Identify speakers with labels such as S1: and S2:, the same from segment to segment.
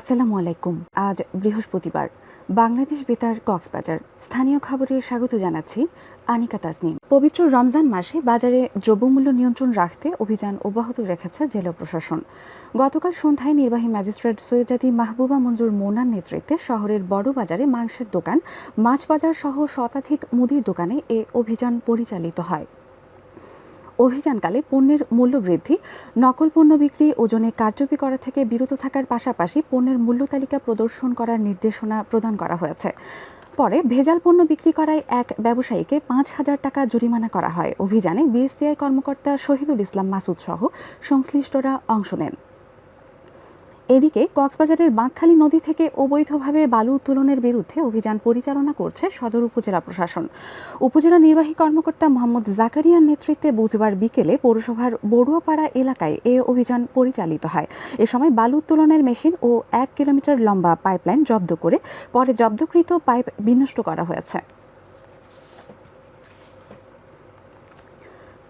S1: আসসালামু আলাইকুম। আজ বৃহস্পতিবার। বাংলাদেশ বেতার কক্সবাজার। স্থানীয় খবরে স্বাগত জানাচ্ছি আনিকা তাজনিম পবিত্র রমজান মাসে বাজারে দ্রব্যমূল্য নিয়ন্ত্রণ রাখতে অভিযান অব্যাহত রেখেছে জেলা প্রশাসন। গতকাল সন্ধ্যায় নির্বাহী ম্যাজিস্ট্রেট সৈয়দাদি মাহবুবা মঞ্জুর মোনার নেতৃত্বে শহরের বড় বাজারে মাংসের দোকান, মাছ বাজার সহ শতাধিক মুদির দোকানে এ অভিযান পরিচালিত হয়। অভিযানকালে পণ্যের মূল্য বৃদ্ধি, নকল পণ্য বিক্রি, ওজনে কারচুপি করা থেকে বিরত থাকার পাশাপাশি পণ্যের মূল্য তালিকা প্রদর্শন করার নির্দেশনা প্রদান করা হয়েছে। পরে ভেজাল পণ্য বিক্রি করায় এক ব্যবসায়ীকে পাঁচ হাজার টাকা জরিমানা করা হয়। অভিযানে বিএসটিআই কর্মকর্তা শহীদুল ইসলাম মাসুদ সহ সংশ্লিষ্টরা অংশ নেন। এদিকে কক্সবাজারের বাঁকখালী নদী থেকে অবৈধভাবে বালু উত্তোলনের বিরুদ্ধে অভিযান পরিচালনা করছে সদর উপজেলা প্রশাসন। উপজেলা নির্বাহী কর্মকর্তা মোহাম্মদ জাকারিয়ার নেতৃত্বে বুধবার বিকেলে পৌরসভার বড়ুয়াপাড়া এলাকায় এ অভিযান পরিচালিত হয়। এ সময় বালু উত্তোলনের মেশিন ও এক কিলোমিটার লম্বা পাইপলাইন জব্দ করে পরে জব্দকৃত পাইপ বিনষ্ট করা হয়েছে।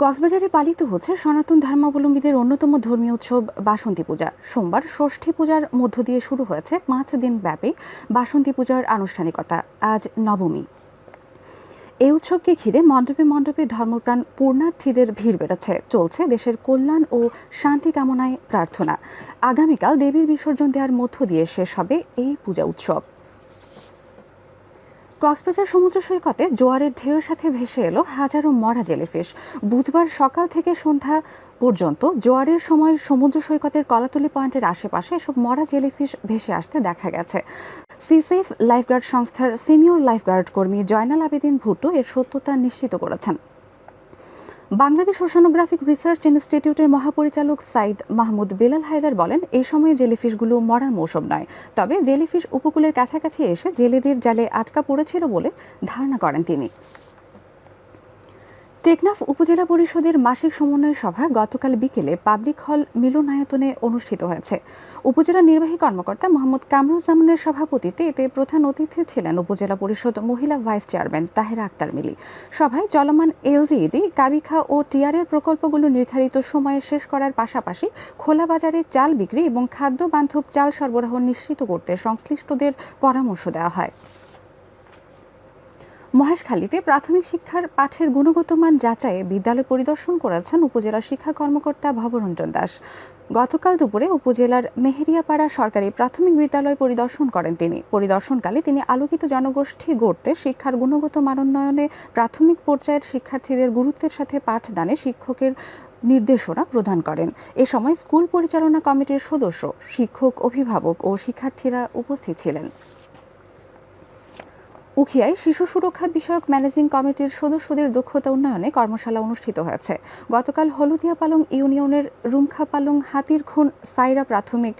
S1: কক্সবাজারে পালিত হচ্ছে সনাতন ধর্মাবলম্বীদের অন্যতম ধর্মীয় উৎসব বাসন্তী পূজা। সোমবার ষষ্ঠী পূজার মধ্য দিয়ে শুরু হয়েছে পাঁচ দিন ব্যাপী বাসন্তী পূজার আনুষ্ঠানিকতা। আজ নবমী। এই উৎসবকে ঘিরে মণ্ডপে মণ্ডপে ধর্মপ্রাণ পূর্ণার্থীদের ভিড় বেড়েছে। চলছে দেশের কল্যাণ ও শান্তি কামনায় প্রার্থনা। আগামীকাল দেবীর বিসর্জন দেওয়ার মধ্য দিয়ে শেষ হবে এই পূজা উৎসব। কক্সবাজার সমুদ্র সৈকতে জোয়ারের ঢেউয়ের সাথে ভেসে এলো হাজারো মরা জেলিফিশ। বুধবার সকাল থেকে সন্ধ্যা পর্যন্ত জোয়ারের সময় সমুদ্র সৈকতের কলাতলি পয়েন্টের আশেপাশে এসব মরা জেলিফিশ ভেসে আসতে দেখা গেছে। সিসেফ লাইফগার্ড সংস্থার সিনিয়র লাইফগার্ড কর্মী জয়নাল আবেদিন ভুট্টো এর সত্যতা নিশ্চিত করেছেন। বাংলাদেশ ওশানোগ্রাফিক রিসার্চ ইনস্টিটিউটের মহাপরিচালক সাইদ মাহমুদ বেলাল হায়দার বলেন, এই সময়ে জেলিফিশগুলো মরার মৌসুম নয়। তবে জেলিফিশ উপকূলের কাছাকাছি এসে জেলেদের জালে আটকা পড়েছিল বলে ধারণা করেন তিনি। টেকনাফ উপজেলা পরিষদের মাসিক সমন্বয় সভা গতকাল বিকেলে পাবলিক হল মিলনায়তনে অনুষ্ঠিত হয়েছে। উপজেলা নির্বাহী কর্মকর্তা মোহাম্মদ কামরুজ্জামানের সভাপতিত্বে এতে প্রধান অতিথি ছিলেন উপজেলা পরিষদ মহিলা ভাইস চেয়ারম্যান তাহেরা আক্তার মিলি। সভায় চলমান এলজিইডি, কাবিখা ও টিআরের প্রকল্পগুলো নির্ধারিত সময়ে শেষ করার পাশাপাশি খোলা বাজারে চাল বিক্রি এবং খাদ্য বান্ধব চাল সরবরাহ নিশ্চিত করতে সংশ্লিষ্টদের পরামর্শ দেওয়া হয়। মহেশখালীতে প্রাথমিক শিক্ষার পাঠের গুণগত মান যাচাইয়ে বিদ্যালয় পরিদর্শন করেছেন উপজেলা শিক্ষা কর্মকর্তা ভবরঞ্জন দাস। গতকাল দুপুরে উপজেলার মেহেরিয়াপাড়া সরকারি প্রাথমিক বিদ্যালয় পরিদর্শন করেন তিনি। পরিদর্শনকালে তিনি আলোকিত জনগোষ্ঠী গড়তে শিক্ষার গুণগত মানোন্নয়নে প্রাথমিক পর্যায়ের শিক্ষার্থীদের গুরুত্বের সাথে পাঠদানে শিক্ষকের নির্দেশনা প্রদান করেন। এ সময় স্কুল পরিচালনা কমিটির সদস্য, শিক্ষক, অভিভাবক ও শিক্ষার্থীরা উপস্থিত ছিলেন। উখিয়ায় শিশু সুরক্ষা বিষয়ক ম্যানেজিং কমিটির সদস্যদের দক্ষতা উন্নয়নে কর্মশালা অনুষ্ঠিত হয়েছে। গতকাল হলুদিয়া পালং ইউনিয়নের রুমখা পালং হাতির খুন সাইরা প্রাথমিক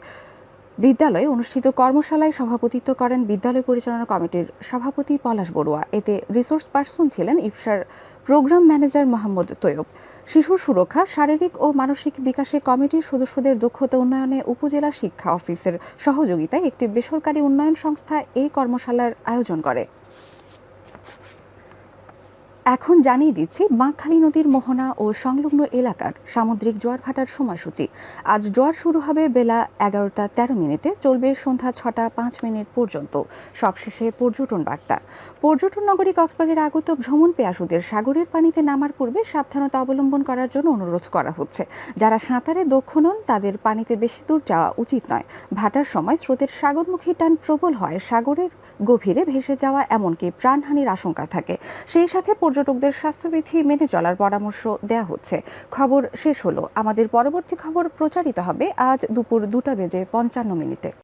S1: বিদ্যালয়ে অনুষ্ঠিত কর্মশালায় সভাপতিত্ব করেন বিদ্যালয় পরিচালনা কমিটির সভাপতি পলাশ বড়ুয়া। এতে রিসোর্স পার্সন ছিলেন ইফসার প্রোগ্রাম ম্যানেজার মোহাম্মদ তৈয়ব। শিশু সুরক্ষা, শারীরিক ও মানসিক বিকাশে কমিটির সদস্যদের দক্ষতা উন্নয়নে উপজেলা শিক্ষা অফিসের সহযোগিতায় একটি বেসরকারি উন্নয়ন সংস্থা এই কর্মশালার আয়োজন করে। এখন জানিয়ে দিচ্ছি বাঁকখালী নদীর মোহনা ও সংলগ্ন এলাকার সামুদ্রিক জোয়ার ভাটার সময়সূচি। আজ জোয়ার শুরু হবে বেলা এগারোটা তেরো মিনিটে, চলবে সন্ধ্যা ছটা পাঁচ মিনিট পর্যন্ত। সবশেষে পর্যটন বার্তা। পর্যটন নগরী কক্সবাজারে আগত ভ্রমণ পেয়াসুদের সাগরের পানিতে নামার পূর্বে সাবধানতা অবলম্বন করার জন্য অনুরোধ করা হচ্ছে। যারা সাঁতারে দক্ষ নন, তাদের পানিতে বেশি দূর যাওয়া উচিত নয়। ভাটার সময় স্রোতের সাগরমুখী টান প্রবল হয়, সাগরের গভীরে ভেসে যাওয়া এমনকি প্রাণহানির আশঙ্কা থাকে। সেই সাথে পর্যটকদের স্বাস্থ্যবিধি মেনে চলার পরামর্শ দেয়া হচ্ছে। খবর শেষ হলো। আমাদের পরবর্তী খবর প্রচারিত হবে আজ দুপুর দুটা বেজে পঞ্চান্ন মিনিটে।